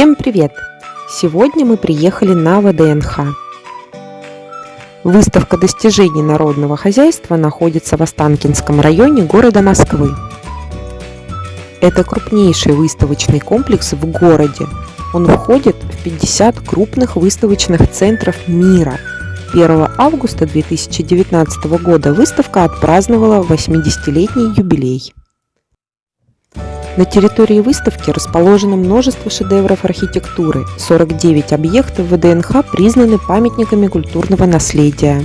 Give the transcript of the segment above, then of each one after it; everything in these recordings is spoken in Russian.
Всем привет! Сегодня мы приехали на ВДНХ. Выставка достижений народного хозяйства находится в Останкинском районе города Москвы. Это крупнейший выставочный комплекс в городе. Он входит в 50 крупных выставочных центров мира. 1 августа 2019 года выставка отпраздновала 80-летний юбилей. На территории выставки расположено множество шедевров архитектуры. 49 объектов ВДНХ признаны памятниками культурного наследия.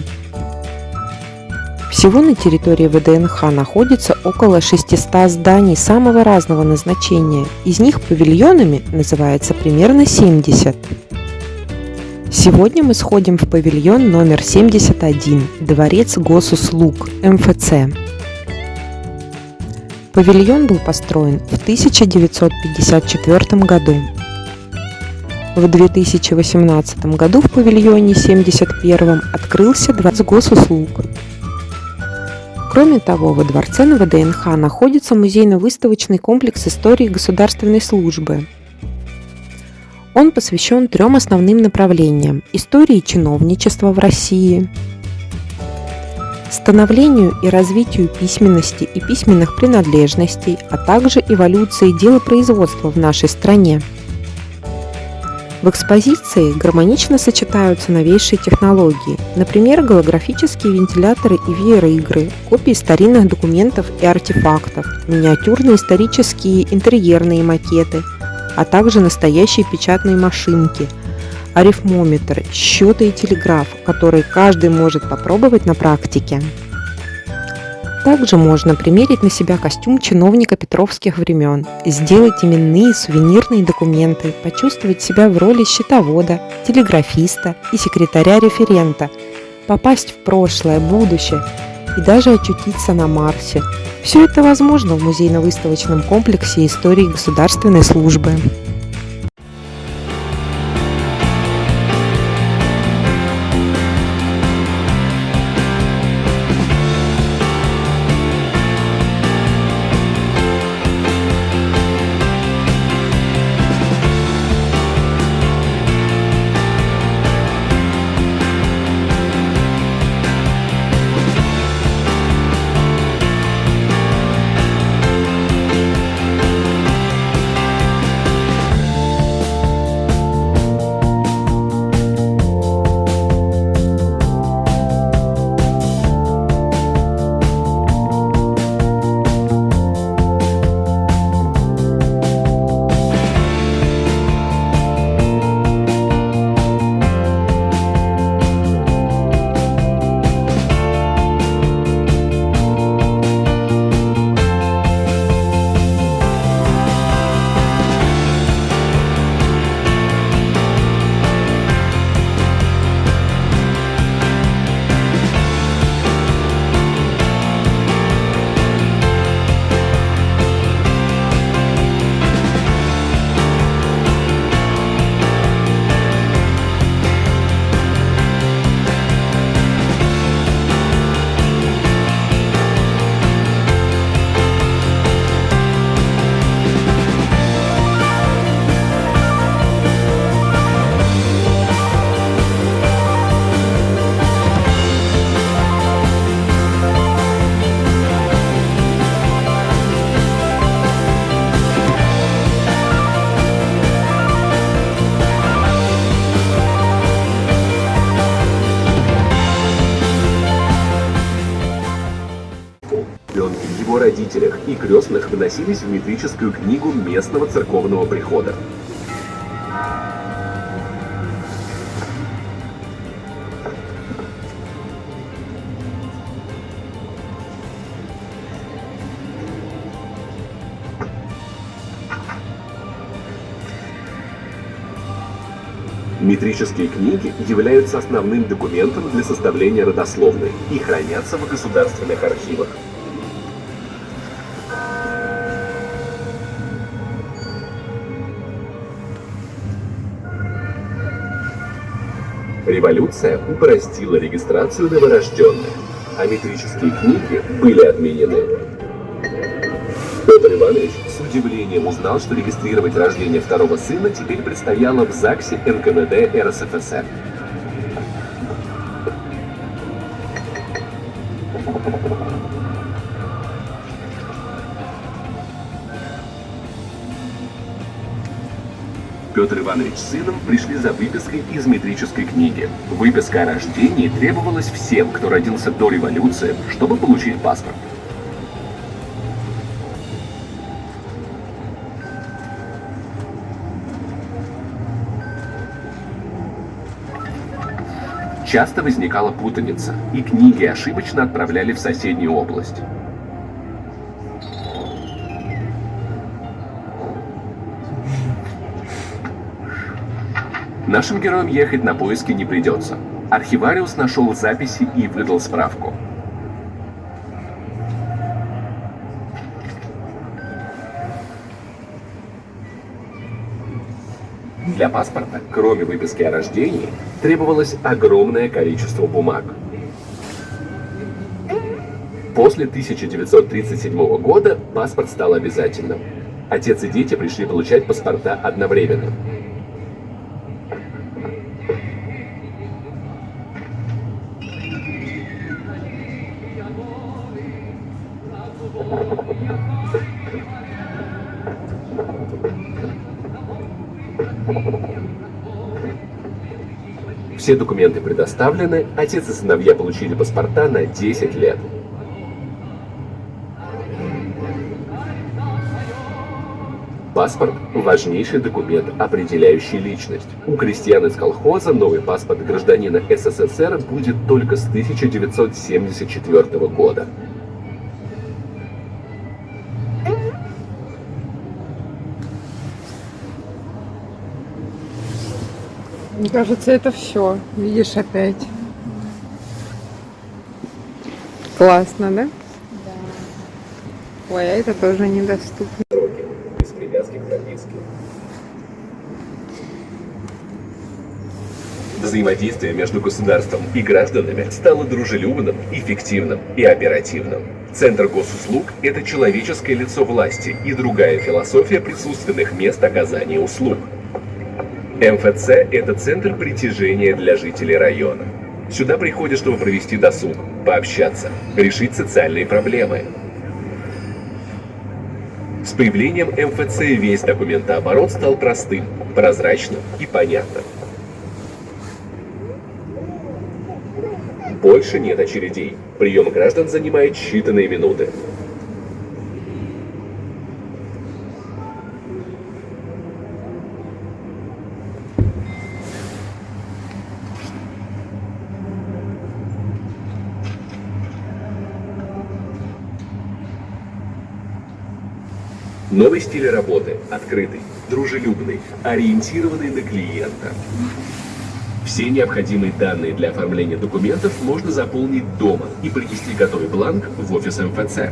Всего на территории ВДНХ находится около 600 зданий самого разного назначения. Из них павильонами называется примерно 70. Сегодня мы сходим в павильон номер 71 «Дворец госуслуг» МФЦ. Павильон был построен в 1954 году. В 2018 году в павильоне 71 открылся Дворец госуслуг. Кроме того, во дворце на ВДНХ находится музейно-выставочный комплекс истории государственной службы. Он посвящен трем основным направлениям – истории чиновничества в России – становлению и развитию письменности и письменных принадлежностей, а также эволюции делопроизводства в нашей стране. В экспозиции гармонично сочетаются новейшие технологии, например, голографические вентиляторы и VR-игры, копии старинных документов и артефактов, миниатюрные исторические интерьерные макеты, а также настоящие печатные машинки – арифмометр, счеты и телеграф, которые каждый может попробовать на практике. Также можно примерить на себя костюм чиновника петровских времен, сделать именные сувенирные документы, почувствовать себя в роли счетовода, телеграфиста и секретаря-референта, попасть в прошлое, будущее и даже очутиться на Марсе. Все это возможно в музейно-выставочном комплексе истории государственной службы. Родителях и крестных выносились в метрическую книгу местного церковного прихода. Метрические книги являются основным документом для составления родословной и хранятся в государственных архивах. Революция упростила регистрацию новорожденных, а метрические книги были отменены. Петр Иванович, судья удивлением узнал, что регистрировать рождение второго сына теперь предстояло в ЗАГСе НКВД РСФСР. Петр Иванович с сыном пришли за выпиской из метрической книги. Выписка о рождении требовалась всем, кто родился до революции, чтобы получить паспорт. Часто возникала путаница, и книги ошибочно отправляли в соседнюю область. Нашим героям ехать на поиски не придется. Архивариус нашел записи и выдал справку. Для паспорта, кроме выписки о рождении, требовалось огромное количество бумаг. После 1937 года паспорт стал обязательным. Отец и дети пришли получать паспорта одновременно. Все документы предоставлены, отец и сыновья получили паспорта на 10 лет. Паспорт – важнейший документ, определяющий личность. У крестьян из колхоза новый паспорт гражданина СССР будет только с 1974 года. Мне кажется, это все. Видишь опять. Классно, да? Да. Ой, а это тоже недоступно. Без привязки к прописке. Взаимодействие между государством и гражданами стало дружелюбным, эффективным и оперативным. Центр госуслуг – это человеческое лицо власти и другая философия присутственных мест оказания услуг – МФЦ – это центр притяжения для жителей района. Сюда приходят, чтобы провести досуг, пообщаться, решить социальные проблемы. С появлением МФЦ весь документооборот стал простым, прозрачным и понятным. Больше нет очередей. Прием граждан занимает считанные минуты. Новый стиль работы – открытый, дружелюбный, ориентированный на клиента. Все необходимые данные для оформления документов можно заполнить дома и принести готовый бланк в офис МФЦ.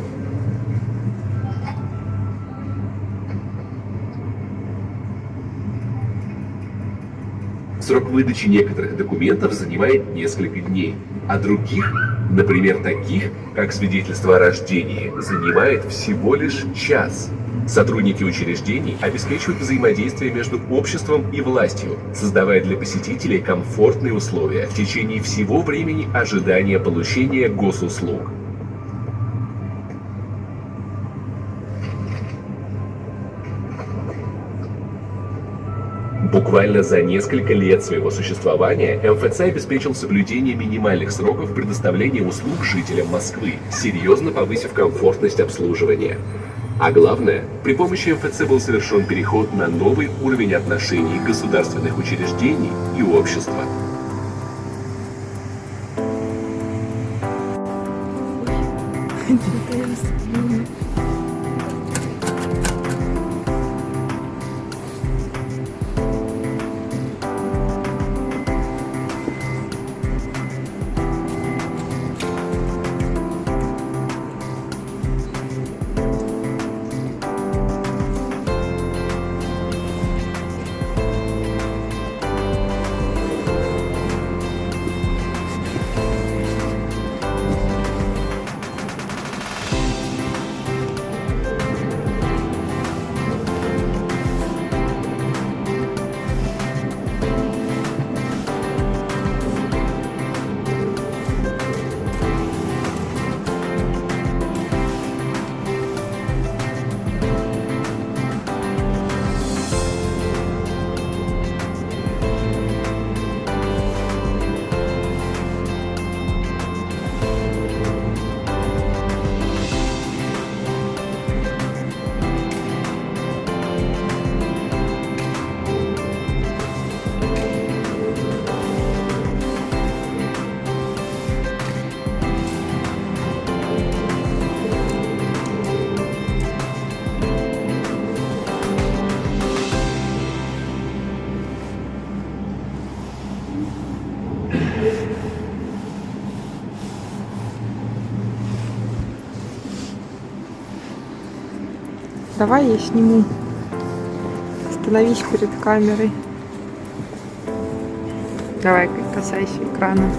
Срок выдачи некоторых документов занимает несколько дней, а других, например, таких, как свидетельство о рождении, занимает всего лишь час. Сотрудники учреждений обеспечивают взаимодействие между обществом и властью, создавая для посетителей комфортные условия в течение всего времени ожидания получения госуслуг. Буквально за несколько лет своего существования МФЦ обеспечил соблюдение минимальных сроков предоставления услуг жителям Москвы, серьезно повысив комфортность обслуживания. А главное, при помощи МФЦ был совершен переход на новый уровень отношений государственных учреждений и общества. Интересно. Давай я сниму. Остановись перед камерой. Давай, касайся экрана.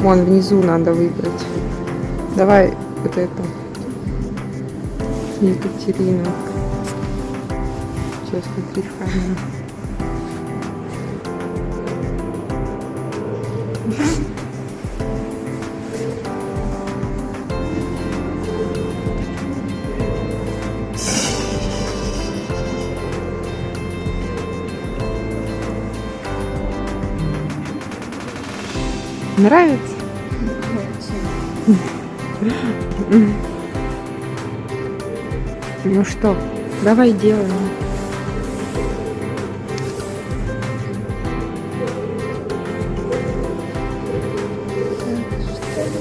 Вон внизу надо выбрать. Давай вот это. Екатерина. Сейчас смотри в камеру. Нравится? Ну что, давай делаем.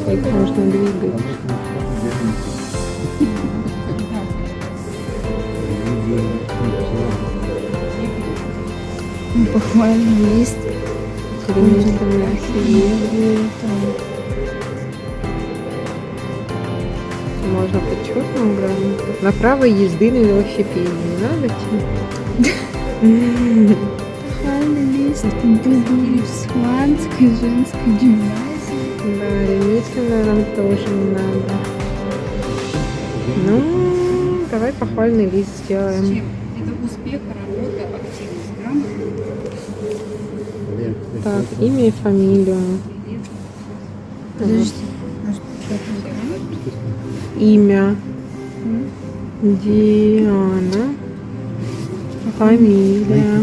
Их можно двигать. Похвальный лист. Перемешанная химия. Можно почетным грамоту. На право езды на велосипеде. Не надо тебе? Похвальный лист. Богуславской женской гимназии. Да, ремесленное нам тоже не надо. Ну, давай похвальный лист сделаем. Это успех, работа, активность, грамота. Так, имя и фамилию. Подожди. Имя. Диана. Фамилия.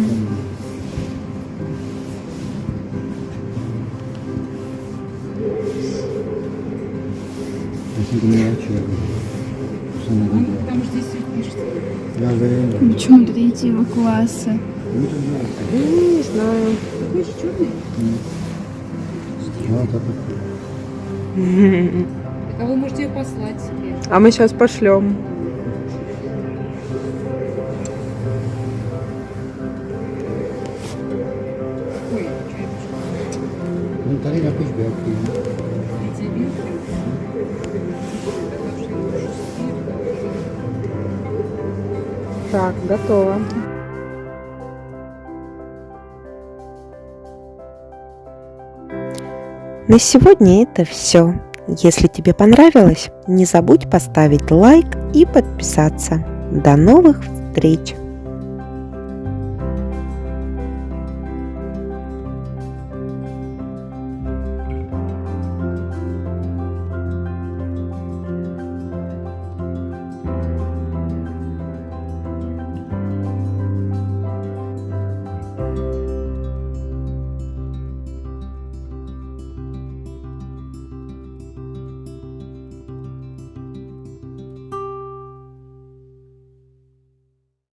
Почему третьего класса? Ну. Ну, не знаю. Такой же черный. Вот это. Так а вы можете ее послать себе. А мы сейчас пошлем. Ну, пусть. Так, готово. На сегодня это все. Если тебе понравилось, не забудь поставить лайк и подписаться. До новых встреч!